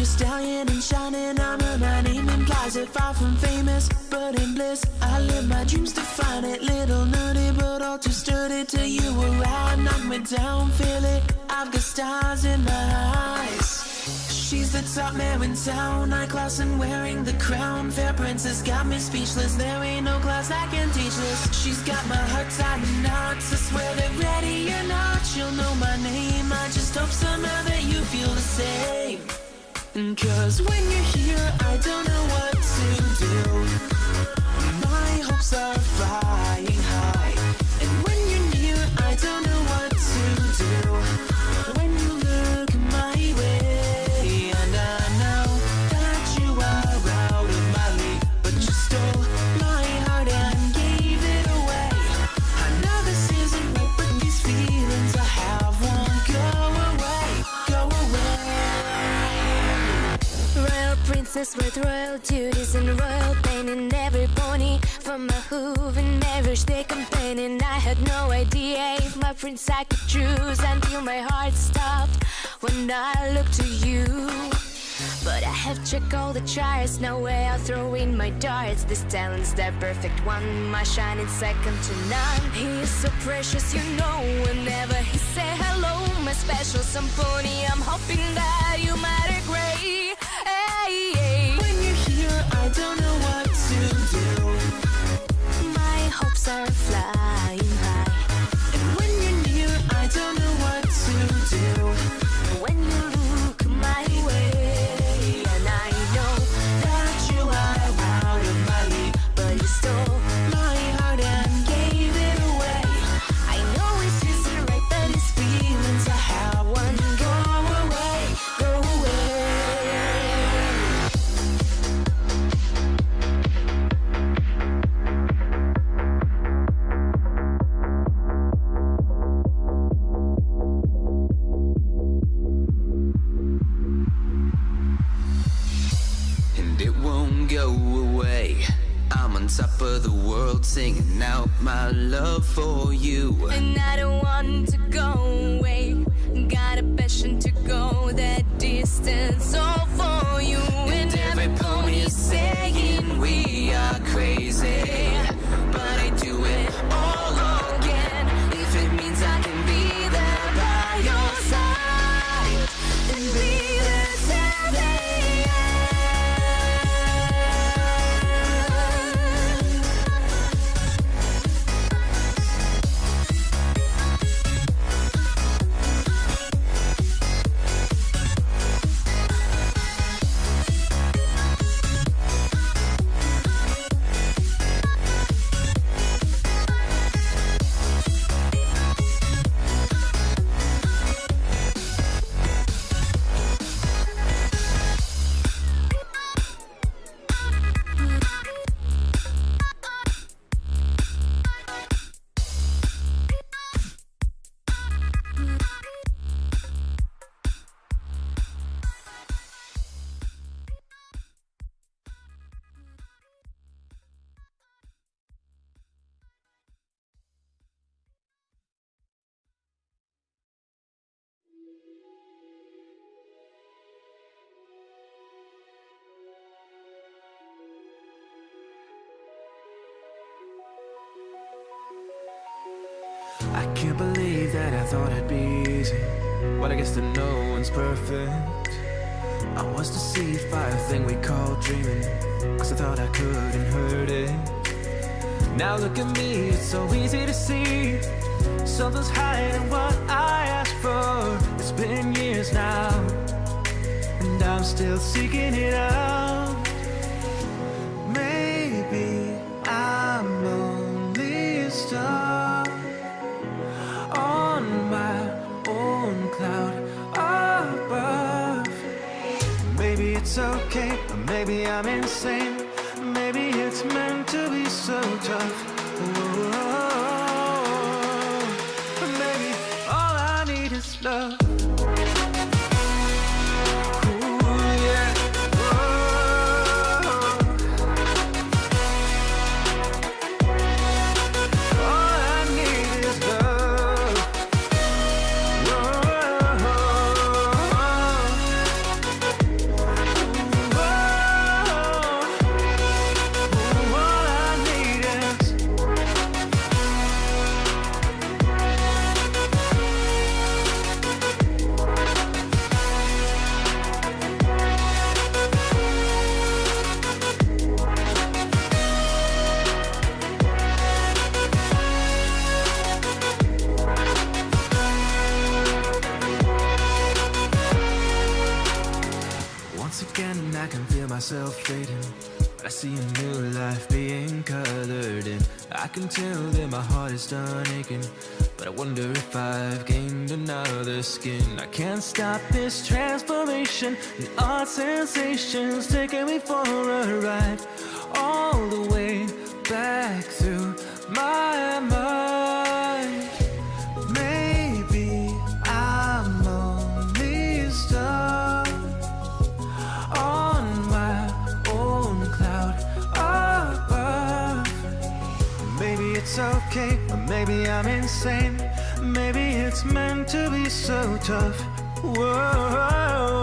your stallion and shining armor My name implies it, far from famous, but in bliss. I live my dreams to find it, little nerdy But all too sturdy till you around. Knock me down, feel it, I've got stars in my eyes. She's the top man in town, I class and wearing the crown. Fair princess got me speechless, there ain't no class I can teach this. She's got my heart tied in knots, I swear they're ready. Cause when you're here, I don't know Princess with royal duties and royal pain in every pony. From my hoof and every stick complaining. I had no idea if my prince I could choose until my heart stopped when I looked to you. But I have checked all the charts, no way I'll throw in my darts. This talent's the perfect one, my shining second to none. He is so precious, you know. Whenever he say hello, my special symphony, I'm hoping that you might agree. Are flying go away. I'm on top of the world singing out my love for you. And I don't want to go away. Got a passion to go that distance, all for you. And every pony is saying we are crazy. I can't believe that I thought it'd be easy. Well, I guess that no one's perfect. I was deceived by a thing we call dreaming. Cause I thought I couldn't hurt it. Now look at me, it's so easy to see. Something's hiding what I asked for. It's been years now. And I'm still seeking it out. It's okay, or maybe I'm insane. Maybe it's meant to be so tough. Myself fading. But I see a new life being colored in. I can tell that my heart is done aching. But I wonder if I've gained another skin. I can't stop this transformation. And odd sensations taking me for a ride All the way back through my mind I'm insane. Maybe it's meant to be so tough. Whoa.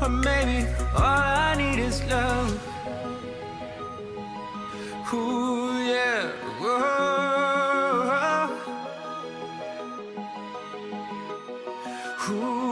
Or maybe all I need is love. Ooh, yeah, whoa. Ooh.